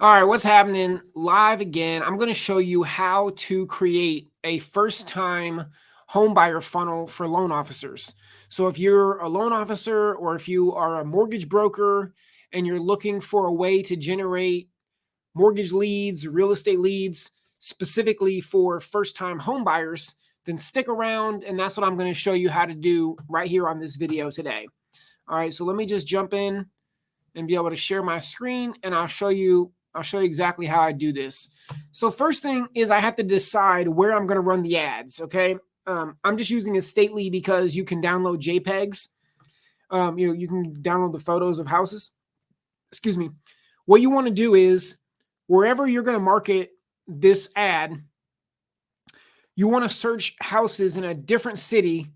All right, what's happening live again? I'm going to show you how to create a first time home buyer funnel for loan officers. So if you're a loan officer or if you are a mortgage broker and you're looking for a way to generate mortgage leads, real estate leads, specifically for first time home buyers, then stick around and that's what I'm going to show you how to do right here on this video today. All right, so let me just jump in and be able to share my screen and I'll show you I'll show you exactly how I do this. So first thing is I have to decide where I'm going to run the ads. Okay. Um, I'm just using Estately because you can download JPEGs. Um, you know, you can download the photos of houses. Excuse me. What you want to do is wherever you're going to market this ad, you want to search houses in a different city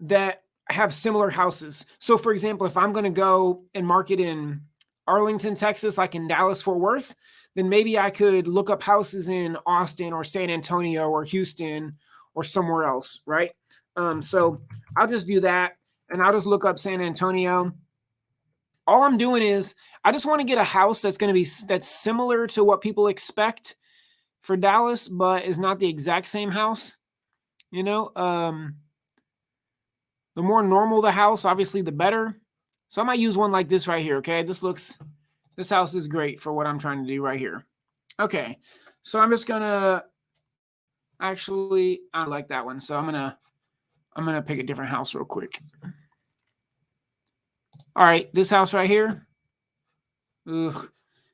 that have similar houses. So for example, if I'm going to go and market in Arlington, Texas, like in Dallas, Fort Worth, then maybe I could look up houses in Austin or San Antonio or Houston or somewhere else, right? Um, so I'll just do that and I'll just look up San Antonio. All I'm doing is I just want to get a house that's going to be that's similar to what people expect for Dallas, but is not the exact same house. You know, um, the more normal the house, obviously, the better. So I might use one like this right here. Okay. This looks, this house is great for what I'm trying to do right here. Okay. So I'm just to actually, I like that one. So I'm to, I'm to pick a different house real quick. All right. This house right here. Ugh.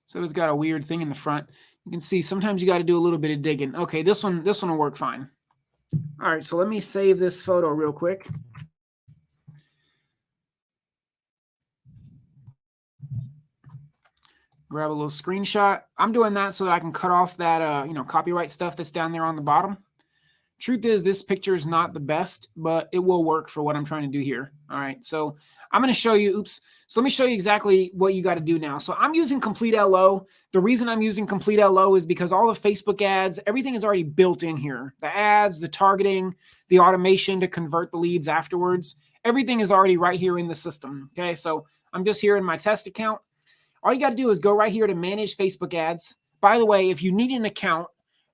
So it's got a weird thing in the front. You can see sometimes you got to do a little bit of digging. Okay. This one, this one will work fine. All right. So let me save this photo real quick. Grab a little screenshot. I'm doing that so that I can cut off that, uh, you know, copyright stuff that's down there on the bottom. Truth is this picture is not the best, but it will work for what I'm trying to do here. All right. So I'm going to show you, oops. So let me show you exactly what you got to do now. So I'm using Complete LO. The reason I'm using Complete LO is because all the Facebook ads, everything is already built in here. The ads, the targeting, the automation to convert the leads afterwards. Everything is already right here in the system. Okay. So I'm just here in my test account. All you got to do is go right here to manage Facebook ads. By the way, if you need an account,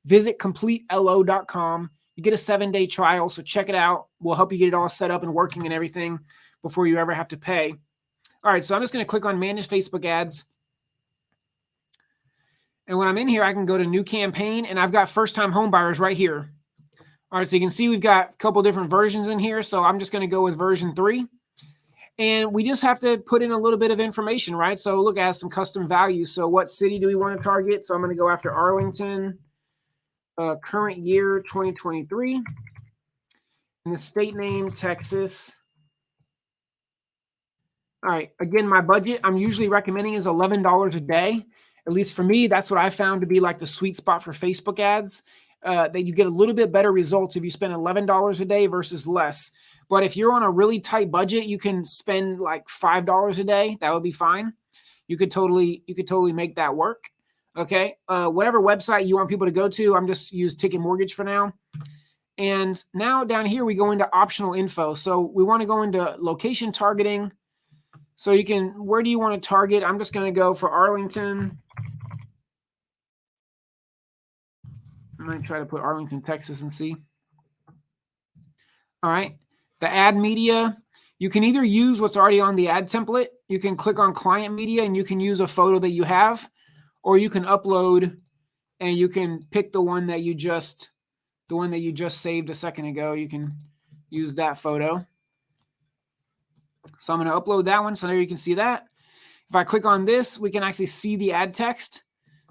visit completelo.com. You get a seven day trial, so check it out. We'll help you get it all set up and working and everything before you ever have to pay. All right, so I'm just going to click on manage Facebook ads. And when I'm in here, I can go to new campaign and I've got first time home buyers right here. All right, so you can see we've got a couple different versions in here. So I'm just going to go with version three. And we just have to put in a little bit of information, right? So look at some custom values. So what city do we want to target? So I'm going to go after Arlington, uh, current year 2023. And the state name, Texas. All right. Again, my budget I'm usually recommending is $11 a day. At least for me, that's what I found to be like the sweet spot for Facebook ads. Uh, that you get a little bit better results if you spend $11 a day versus less. But if you're on a really tight budget, you can spend like $5 a day. That would be fine. You could totally, you could totally make that work. Okay. Uh, whatever website you want people to go to, I'm just use Ticket Mortgage for now. And now down here, we go into optional info. So we want to go into location targeting. So you can, where do you want to target? I'm just going to go for Arlington. I might try to put Arlington, Texas and see. All right. The ad media, you can either use what's already on the ad template. You can click on client media and you can use a photo that you have, or you can upload and you can pick the one that you just, the one that you just saved a second ago. You can use that photo. So I'm going to upload that one. So there you can see that. If I click on this, we can actually see the ad text.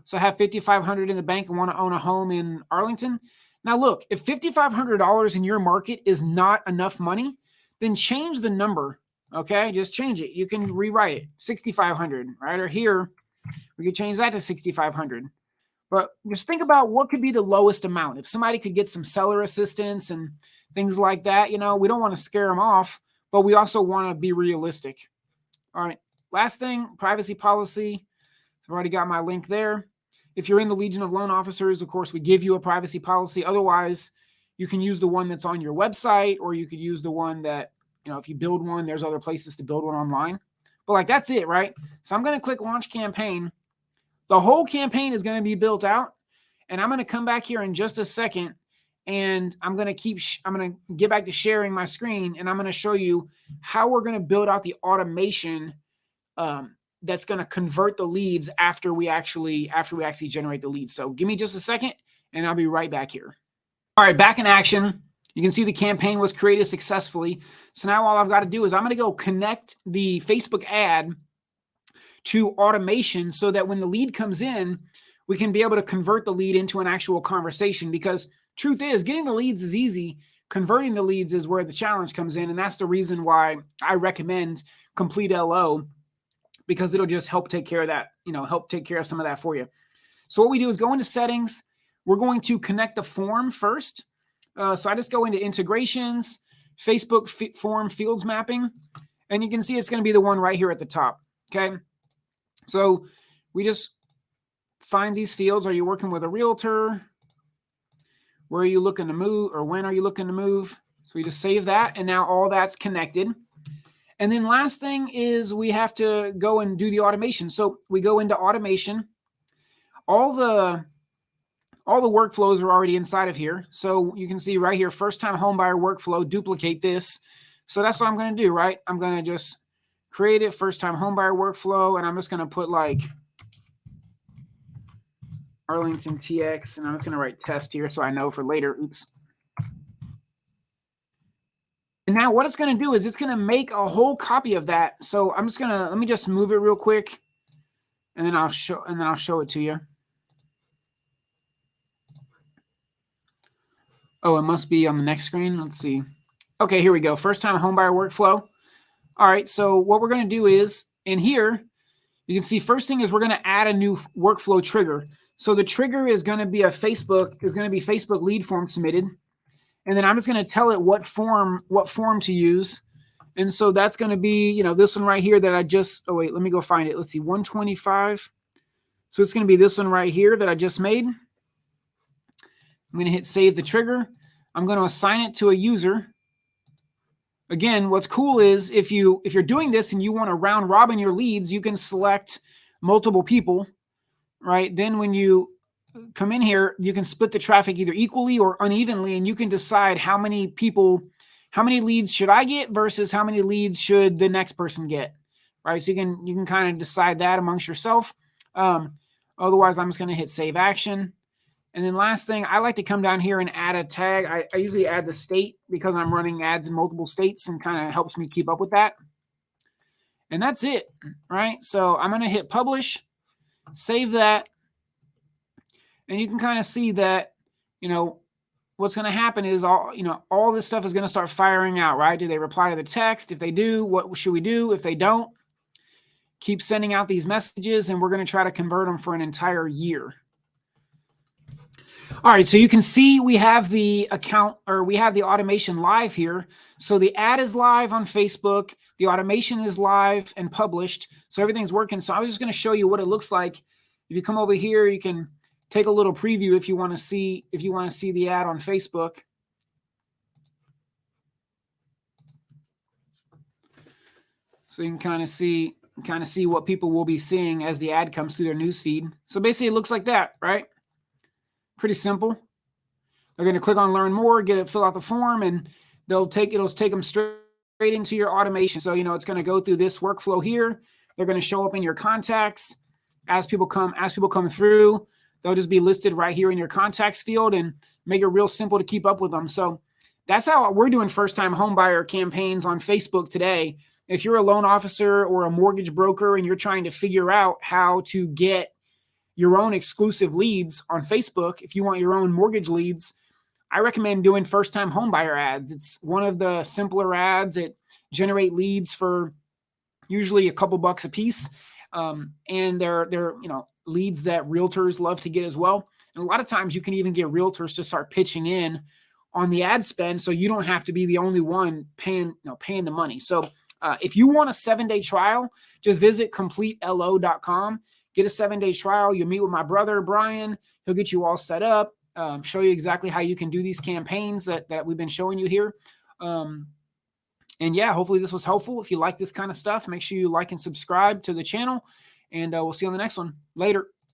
So I have 5,500 in the bank and want to own a home in Arlington. Now, look, if $5,500 in your market is not enough money, then change the number. Okay, just change it. You can rewrite it 6,500, right? Or here, we could change that to 6,500. But just think about what could be the lowest amount. If somebody could get some seller assistance and things like that, you know, we don't want to scare them off, but we also want to be realistic. All right, last thing, privacy policy. I've already got my link there. If you're in the Legion of Loan Officers, of course, we give you a privacy policy. Otherwise, you can use the one that's on your website, or you could use the one that, you know, if you build one, there's other places to build one online. But like, that's it, right? So I'm going to click launch campaign. the whole campaign is going to be built out. And I'm going to come back here in just a second and I'm going to keep, I'm going to get back to sharing my screen and I'm going to show you how we're going to build out the automation um, that's going to convert the leads after we actually, after we actually generate the leads. So give me just a second and I'll be right back here. All right, back in action. You can see the campaign was created successfully. So now all I've got to do is I'm going to go connect the Facebook ad to automation so that when the lead comes in, we can be able to convert the lead into an actual conversation because truth is getting the leads is easy. Converting the leads is where the challenge comes in. And that's the reason why I recommend complete LO because it'll just help take care of that, you know, help take care of some of that for you. So what we do is go into settings. We're going to connect the form first. Uh, so I just go into integrations, Facebook form fields mapping, and you can see it's going to be the one right here at the top. Okay. So we just find these fields. Are you working with a realtor? Where are you looking to move or when are you looking to move? So we just save that and now all that's connected. And then last thing is we have to go and do the automation. So we go into automation. All the all the workflows are already inside of here. So you can see right here, first time homebuyer workflow, duplicate this. So that's what I'm going to do, right? I'm going to just create it, first time homebuyer workflow, and I'm just going to put like Arlington TX, and I'm just going to write test here so I know for later. Oops. And now what it's going to do is it's going to make a whole copy of that. So I'm just going to, let me just move it real quick and then I'll show, and then I'll show it to you. Oh, it must be on the next screen. Let's see. Okay, here we go. First time homebuyer workflow. All right, so what we're going to do is in here, you can see first thing is we're going to add a new workflow trigger. So the trigger is going to be a Facebook, is going to be Facebook lead form submitted. And then I'm just going to tell it what form, what form to use. And so that's going to be, you know, this one right here that I just, oh wait, let me go find it. Let's see, 125. So it's going to be this one right here that I just made. I'm going to hit save the trigger. I'm going to assign it to a user. Again, what's cool is if you if you're doing this and you want to round robin your leads, you can select multiple people, right? Then when you come in here, you can split the traffic either equally or unevenly, and you can decide how many people, how many leads should I get versus how many leads should the next person get, right? So you can you can kind of decide that amongst yourself. Um, otherwise, I'm just going to hit save action. And then last thing, I like to come down here and add a tag. I, I usually add the state because I'm running ads in multiple states and kind of helps me keep up with that. And that's it, right? So I'm going to hit publish, save that. And you can kind of see that, you know, what's going to happen is all, you know, all this stuff is going to start firing out, right? Do they reply to the text? If they do, what should we do? If they don't, keep sending out these messages and we're going to try to convert them for an entire year. All right, so you can see we have the account or we have the automation live here. So the ad is live on Facebook, the automation is live and published. So everything's working. So I was just going to show you what it looks like. If you come over here, you can take a little preview if you want to see if you want to see the ad on Facebook. So you can kind of see kind of see what people will be seeing as the ad comes through their news feed. So basically it looks like that, right? Pretty simple. They're going to click on learn more, get it, fill out the form, and they'll take it'll take them straight into your automation. So, you know, it's going to go through this workflow here. They're going to show up in your contacts as people come as people come through. They'll just be listed right here in your contacts field and make it real simple to keep up with them. So that's how we're doing first time homebuyer campaigns on Facebook today. If you're a loan officer or a mortgage broker and you're trying to figure out how to get your own exclusive leads on Facebook, if you want your own mortgage leads, I recommend doing first time homebuyer ads. It's one of the simpler ads. It generate leads for usually a couple bucks a piece. Um, and they're, they're, you know, leads that realtors love to get as well. And a lot of times you can even get realtors to start pitching in on the ad spend. So you don't have to be the only one paying, you know, paying the money. So uh, if you want a seven day trial, just visit completelo.com get a seven day trial. You'll meet with my brother, Brian. He'll get you all set up, um, show you exactly how you can do these campaigns that, that we've been showing you here. Um, and yeah, hopefully this was helpful. If you like this kind of stuff, make sure you like and subscribe to the channel and uh, we'll see you on the next one later.